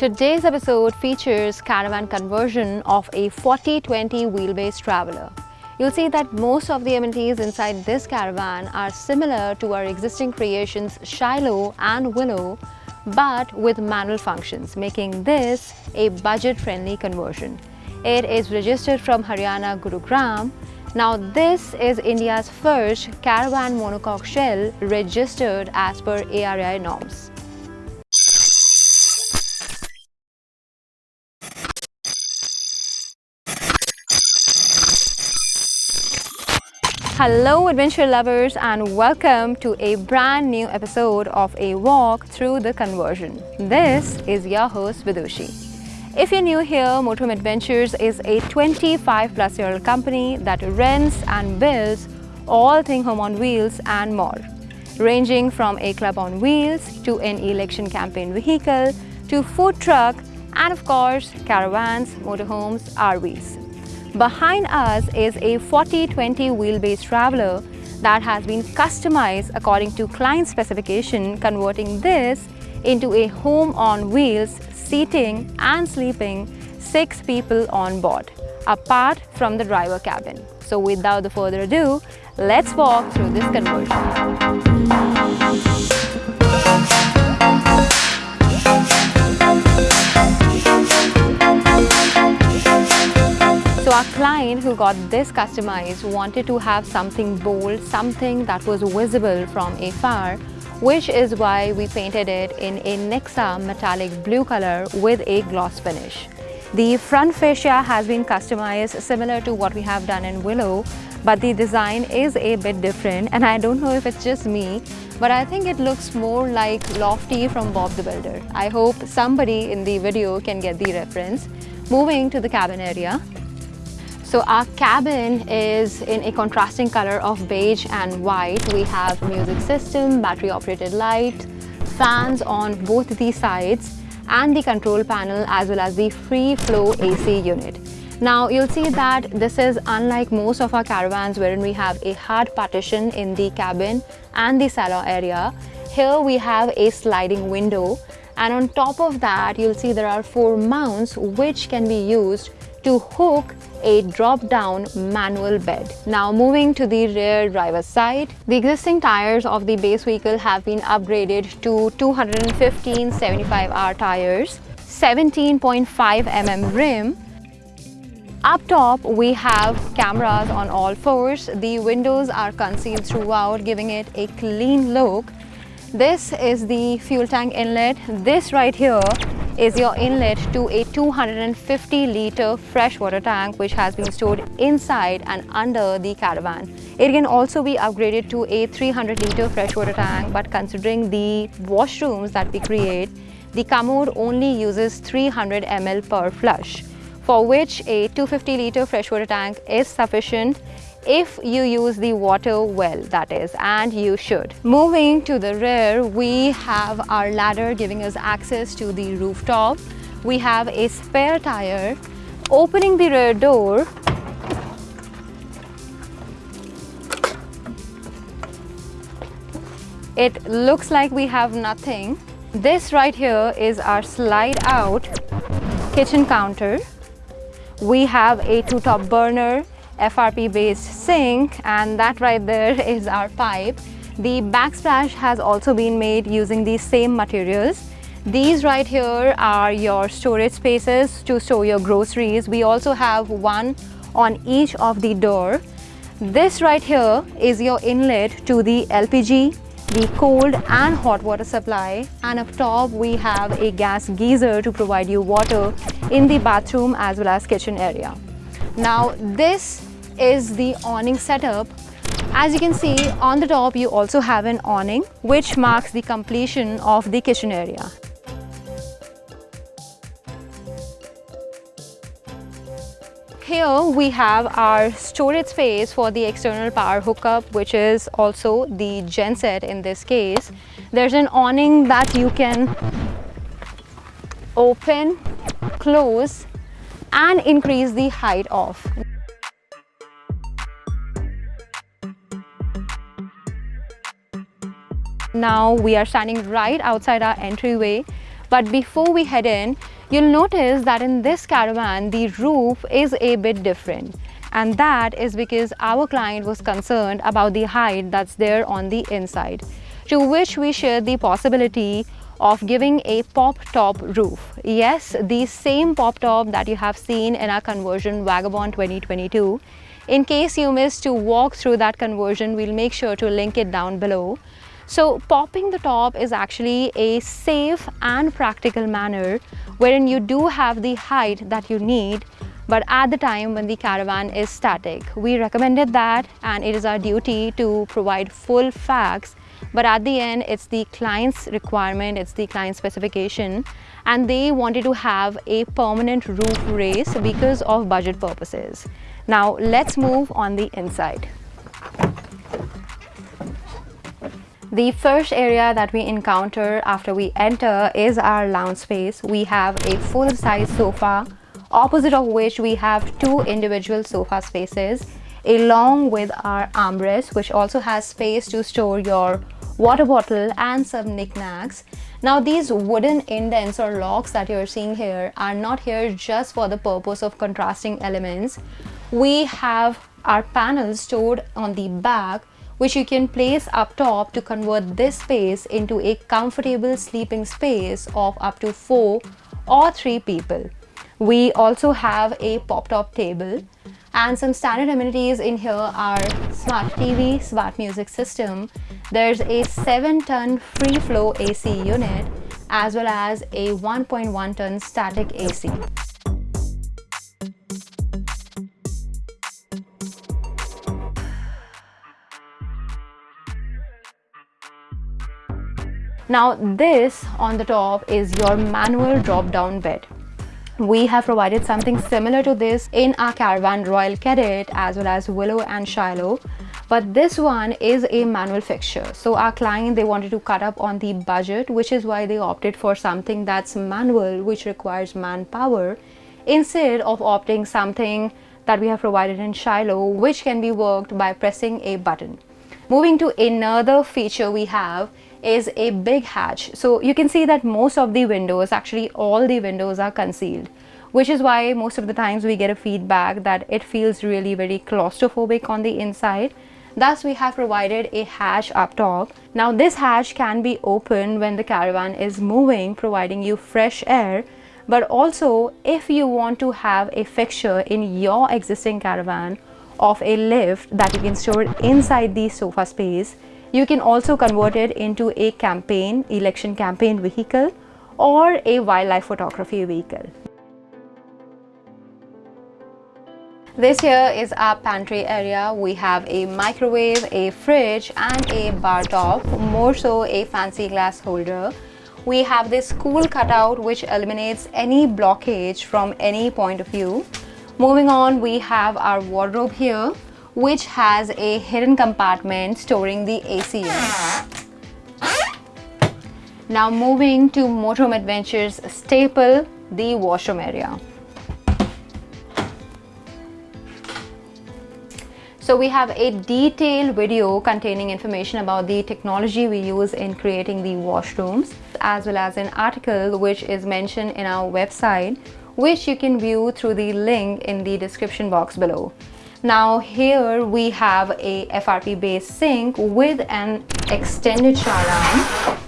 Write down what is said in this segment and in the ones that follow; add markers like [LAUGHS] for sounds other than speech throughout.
Today's episode features caravan conversion of a 4020 wheelbase traveler. You'll see that most of the amenities inside this caravan are similar to our existing creations Shiloh and Willow, but with manual functions, making this a budget-friendly conversion. It is registered from Haryana Gurugram. Now this is India's first caravan monocoque shell registered as per ARI norms. Hello adventure lovers and welcome to a brand new episode of a walk through the conversion. This is your host Vidushi. If you're new here, Motorhome Adventures is a 25 plus year old company that rents and builds all thing home on wheels and more. Ranging from a club on wheels to an election campaign vehicle to food truck and of course caravans, motorhomes, RVs. Behind us is a 40-20 wheelbase traveler that has been customized according to client specification, converting this into a home on wheels, seating and sleeping six people on board, apart from the driver cabin. So without further ado, let's walk through this conversion. So our client who got this customized wanted to have something bold, something that was visible from afar, which is why we painted it in a Nexa metallic blue color with a gloss finish. The front fascia has been customized similar to what we have done in Willow, but the design is a bit different and I don't know if it's just me, but I think it looks more like Lofty from Bob the Builder. I hope somebody in the video can get the reference. Moving to the cabin area, so our cabin is in a contrasting color of beige and white. We have music system, battery operated light, fans on both the sides and the control panel as well as the free flow AC unit. Now you'll see that this is unlike most of our caravans wherein we have a hard partition in the cabin and the salon area. Here we have a sliding window and on top of that you'll see there are four mounts which can be used to hook a drop-down manual bed. Now moving to the rear driver's side, the existing tires of the base vehicle have been upgraded to 215 75R tires, 17.5 mm rim. Up top, we have cameras on all fours. The windows are concealed throughout, giving it a clean look. This is the fuel tank inlet. This right here is your inlet to a 250 litre freshwater tank which has been stored inside and under the caravan. It can also be upgraded to a 300 litre freshwater tank but considering the washrooms that we create, the commode only uses 300 ml per flush for which a 250 litre freshwater tank is sufficient if you use the water well that is and you should. Moving to the rear we have our ladder giving us access to the rooftop. We have a spare tire. Opening the rear door it looks like we have nothing. This right here is our slide out kitchen counter. We have a two top burner FRP based sink and that right there [LAUGHS] is our pipe. The backsplash has also been made using these same materials. These right here are your storage spaces to store your groceries. We also have one on each of the door. This right here is your inlet to the LPG, the cold and hot water supply and up top we have a gas geyser to provide you water in the bathroom as well as kitchen area. Now this is the awning setup. As you can see on the top you also have an awning which marks the completion of the kitchen area. Here we have our storage space for the external power hookup which is also the genset in this case. There's an awning that you can open, close and increase the height of. Now we are standing right outside our entryway But before we head in, you'll notice that in this caravan, the roof is a bit different. And that is because our client was concerned about the height that's there on the inside, to which we shared the possibility of giving a pop top roof. Yes, the same pop top that you have seen in our conversion Vagabond 2022. In case you missed to walk through that conversion, we'll make sure to link it down below. So popping the top is actually a safe and practical manner wherein you do have the height that you need but at the time when the caravan is static. We recommended that and it is our duty to provide full facts but at the end it's the client's requirement it's the client specification and they wanted to have a permanent roof raise because of budget purposes now let's move on the inside the first area that we encounter after we enter is our lounge space we have a full-size sofa opposite of which we have two individual sofa spaces along with our armrest which also has space to store your water bottle and some knickknacks. Now these wooden indents or locks that you're seeing here are not here just for the purpose of contrasting elements. We have our panels stored on the back which you can place up top to convert this space into a comfortable sleeping space of up to 4 or 3 people. We also have a pop-top table and some standard amenities in here are smart TV, smart music system. There's a 7-ton free flow AC unit as well as a 1.1 ton static AC. Now this on the top is your manual drop down bed. We have provided something similar to this in our caravan royal cadet as well as willow and shiloh. But this one is a manual fixture. So our client they wanted to cut up on the budget which is why they opted for something that's manual which requires manpower instead of opting something that we have provided in shiloh which can be worked by pressing a button. Moving to another feature we have is a big hatch. So you can see that most of the windows, actually all the windows are concealed which is why most of the times we get a feedback that it feels really very claustrophobic on the inside. Thus, we have provided a hatch up top. Now, this hatch can be opened when the caravan is moving, providing you fresh air. But also, if you want to have a fixture in your existing caravan of a lift that you can store inside the sofa space, you can also convert it into a campaign, election campaign vehicle or a wildlife photography vehicle. This here is our pantry area. We have a microwave, a fridge and a bar top, more so a fancy glass holder. We have this cool cutout which eliminates any blockage from any point of view. Moving on, we have our wardrobe here which has a hidden compartment storing the AC unit. Now moving to Motorhome Adventures staple, the washroom area. So we have a detailed video containing information about the technology we use in creating the washrooms as well as an article which is mentioned in our website which you can view through the link in the description box below. Now here we have a FRP based sink with an extended shower arm.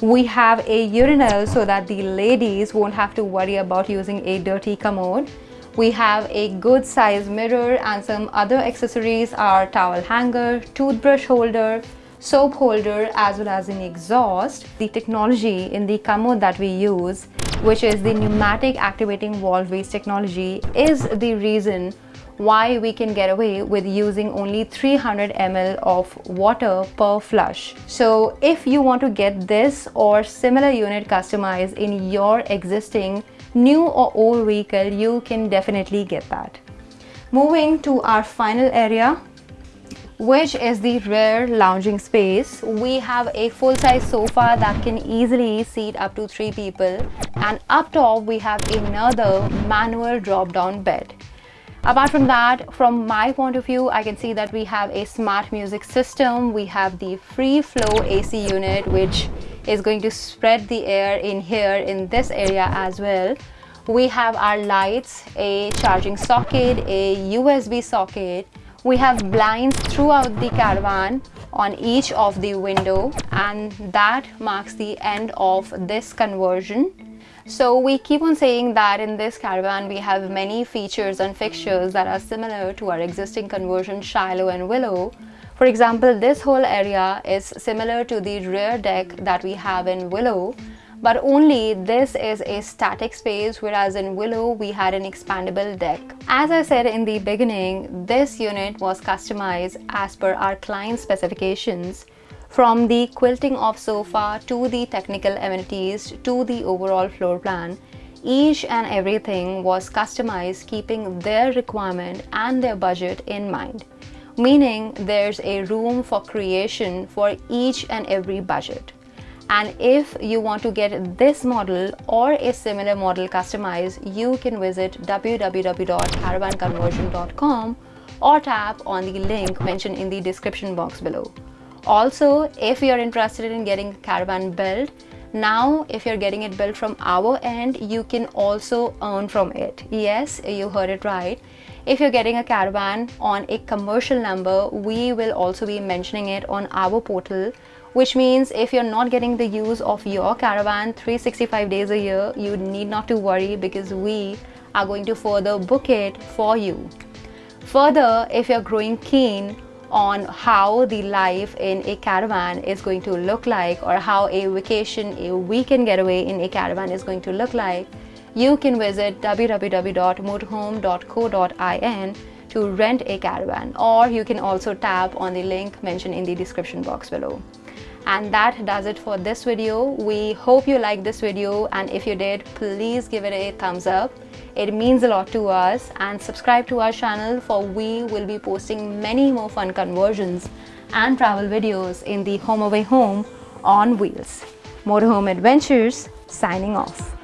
We have a urinal so that the ladies won't have to worry about using a dirty commode. We have a good size mirror and some other accessories are towel hanger, toothbrush holder, soap holder as well as an exhaust. The technology in the commode that we use which is the pneumatic activating valve waste technology is the reason why we can get away with using only 300 ml of water per flush. So if you want to get this or similar unit customized in your existing new or old vehicle, you can definitely get that. Moving to our final area, which is the rear lounging space. We have a full-size sofa that can easily seat up to three people and up top we have another manual drop-down bed. Apart from that, from my point of view, I can see that we have a smart music system. We have the free flow AC unit, which is going to spread the air in here in this area as well. We have our lights a charging socket a usb socket. We have blinds throughout the caravan on each of the window and that marks the end of this conversion so we keep on saying that in this caravan we have many features and fixtures that are similar to our existing conversion Shiloh and Willow. For example, this whole area is similar to the rear deck that we have in Willow but only this is a static space whereas in Willow we had an expandable deck. As I said in the beginning, this unit was customized as per our client specifications from the quilting of sofa to the technical amenities to the overall floor plan, each and everything was customized keeping their requirement and their budget in mind. Meaning there's a room for creation for each and every budget. And if you want to get this model or a similar model customized, you can visit www.caravanconversion.com or tap on the link mentioned in the description box below. Also, if you're interested in getting a caravan built, now if you're getting it built from our end, you can also earn from it. Yes, you heard it right. If you're getting a caravan on a commercial number, we will also be mentioning it on our portal which means if you're not getting the use of your caravan 365 days a year, you need not to worry because we are going to further book it for you. Further, if you're growing keen on how the life in a caravan is going to look like or how a vacation, a weekend getaway in a caravan is going to look like, you can visit www.motorhome.co.in to rent a caravan. Or you can also tap on the link mentioned in the description box below and that does it for this video. We hope you liked this video. And if you did please give it a thumbs up. It means a lot to us. And subscribe to our channel for we will be posting many more fun conversions and travel videos in the home away home on wheels. Motorhome adventures signing off